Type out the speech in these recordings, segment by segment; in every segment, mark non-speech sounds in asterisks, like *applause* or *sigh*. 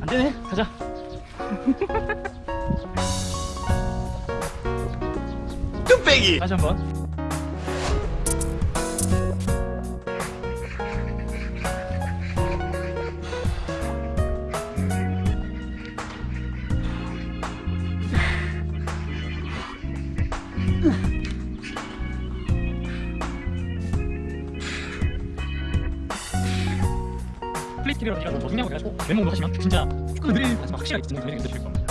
안 되네. 가자. 뚝배기 다시 한번. 플레이스킬이라고 제가 더 생략을 해가지고 왼몸으로 하시면 진짜 축구를 느린 하지만 확실하게 듣는 그림이 되실 겁니다.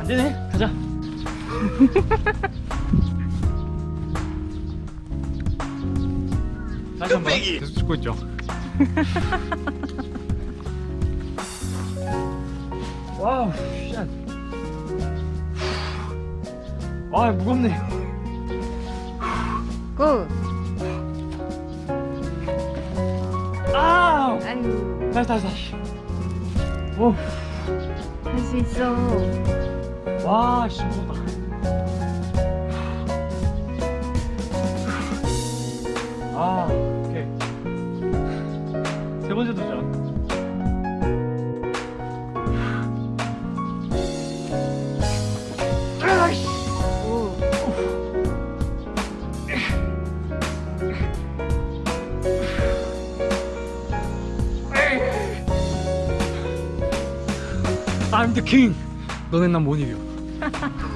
안 되네. 가자. *laughs* 다시 한번. 계속 찍고 있죠. *laughs* 와우, 샷. 아, 무겁네. 고! 아, 아유, 다시, 다시, 다시. 오, 할 수 있어. 와, 씨, 무겁다. 아, 번째 도전. I'm the king. 너넨 난못 이겨. *laughs*